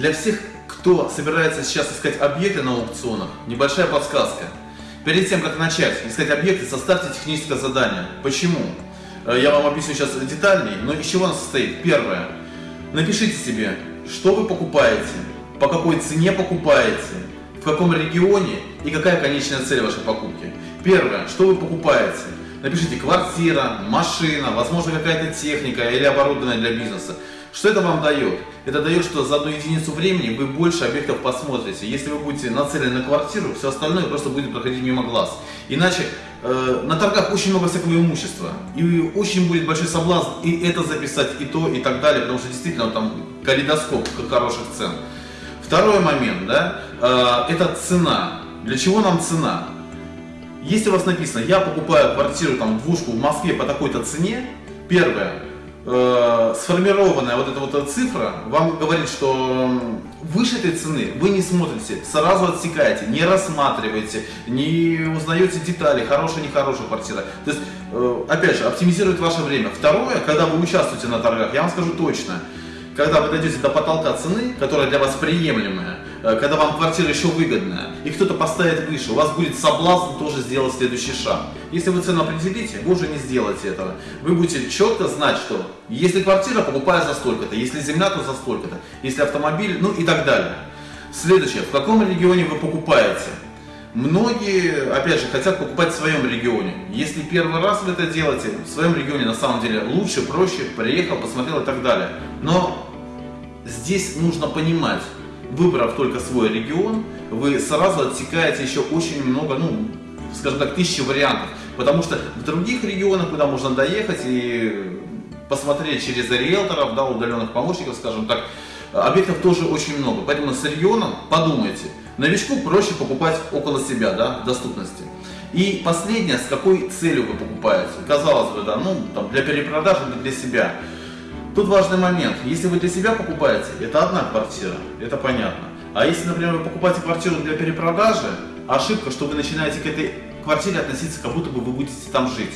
Для всех, кто собирается сейчас искать объекты на аукционах, небольшая подсказка. Перед тем, как начать искать объекты, составьте техническое задание. Почему? Э, Я вам объясню сейчас детальнее, но из чего оно состоит? Первое. Напишите себе, что вы покупаете, по какой цене покупаете, в каком регионе и какая конечная цель вашей покупки. Первое, что вы покупаете. Напишите квартира, машина, возможно какая-то техника или оборудование для бизнеса. Что это вам дает? Это дает, что за одну единицу времени вы больше объектов посмотрите. Если вы будете нацелены на квартиру, все остальное просто будет проходить мимо глаз. Иначе э, на торгах очень много всякого имущества. И очень будет большой соблазн и это записать, и то, и так далее. Потому что действительно там калейдоскоп хороших цен. Второй момент, да, э, это цена. Для чего нам цена? Если у вас написано, я покупаю квартиру, там, двушку в Москве по такой-то цене, первое, э, сформированная вот эта вот цифра вам говорит, что выше этой цены вы не смотрите, сразу отсекаете, не рассматриваете, не узнаете детали, хорошая, нехорошая квартира. То есть, э, опять же, оптимизирует ваше время. Второе, когда вы участвуете на торгах, я вам скажу точно, когда вы дойдете до потолка цены, которая для вас приемлемая, когда вам квартира еще выгодная, и кто-то поставит выше, у вас будет соблазн тоже сделать следующий шаг. Если вы цену определите, вы уже не сделаете этого. Вы будете четко знать, что если квартира, покупаю за столько-то, если земля, то за столько-то, если автомобиль, ну и так далее. Следующее, в каком регионе вы покупаете? Многие, опять же, хотят покупать в своем регионе. Если первый раз вы это делаете, в своем регионе на самом деле лучше, проще, приехал, посмотрел и так далее. Но здесь нужно понимать, выбрав только свой регион, вы сразу отсекаете еще очень много, ну, скажем так, тысячи вариантов. Потому что в других регионах, куда можно доехать и посмотреть через риэлторов, да, удаленных помощников, скажем так, объектов тоже очень много. Поэтому с регионом подумайте. Новичку проще покупать около себя, да, доступности. И последнее, с какой целью вы покупаете. Казалось бы, да, ну, там, для перепродажи для себя. Тут важный момент. Если вы для себя покупаете, это одна квартира, это понятно. А если, например, вы покупаете квартиру для перепродажи, ошибка, что вы начинаете к этой квартире относиться, как будто бы вы будете там жить.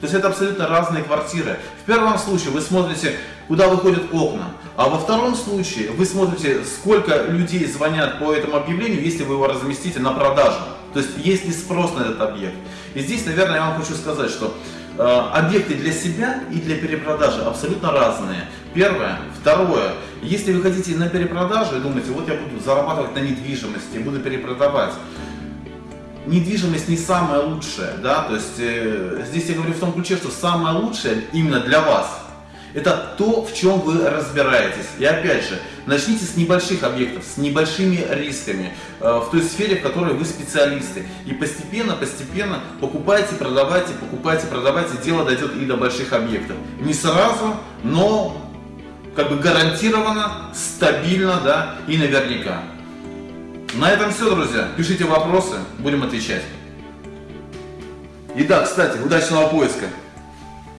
То есть это абсолютно разные квартиры. В первом случае вы смотрите, куда выходят окна, а во втором случае вы смотрите, сколько людей звонят по этому объявлению, если вы его разместите на продажу. То есть есть ли спрос на этот объект. И здесь, наверное, я вам хочу сказать, что объекты для себя и для перепродажи абсолютно разные. Первое. Второе. Если вы хотите на перепродажу и думаете, вот я буду зарабатывать на недвижимости, буду перепродавать, недвижимость не самая лучшая, да, то есть э, здесь я говорю в том ключе, что самое лучшее именно для вас, это то, в чем вы разбираетесь. И опять же, начните с небольших объектов, с небольшими рисками, э, в той сфере, в которой вы специалисты. И постепенно, постепенно покупайте, продавайте, покупайте, продавайте, дело дойдет и до больших объектов. Не сразу, но как бы гарантированно, стабильно, да, и наверняка. На этом все, друзья. Пишите вопросы, будем отвечать. И да, кстати, удачного поиска!